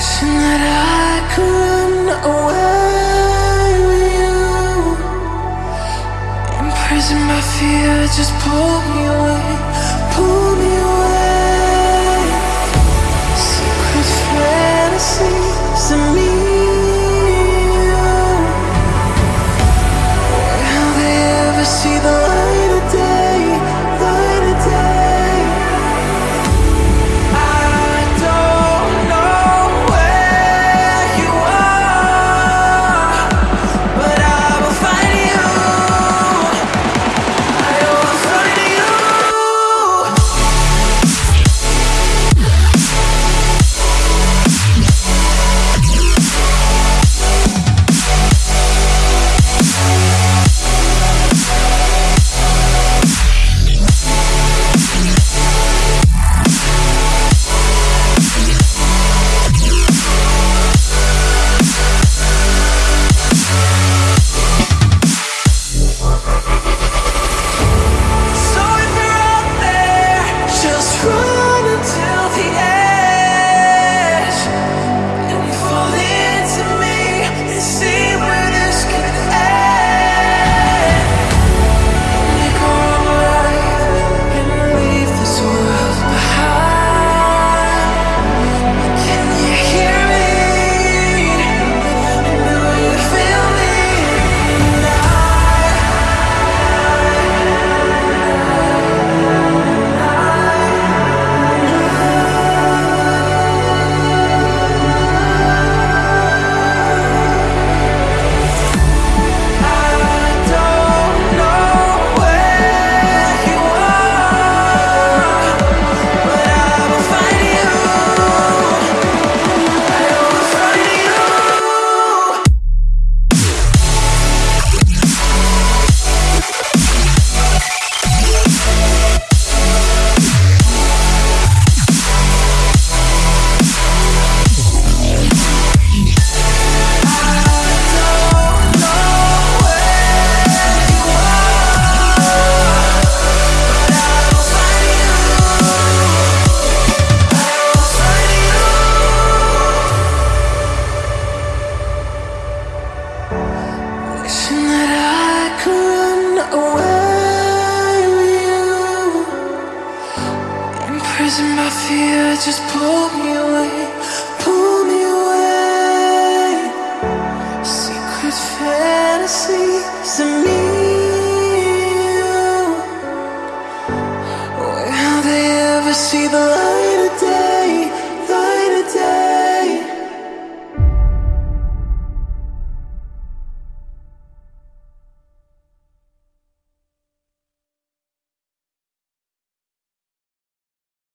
That I could run away with you Imprisoned by fear, just pull me away, pull me away Wishing that I could run away with you. Imprisoned by fear, just pull me away. Pull me away. Secret fantasies of me and you. They ever see the light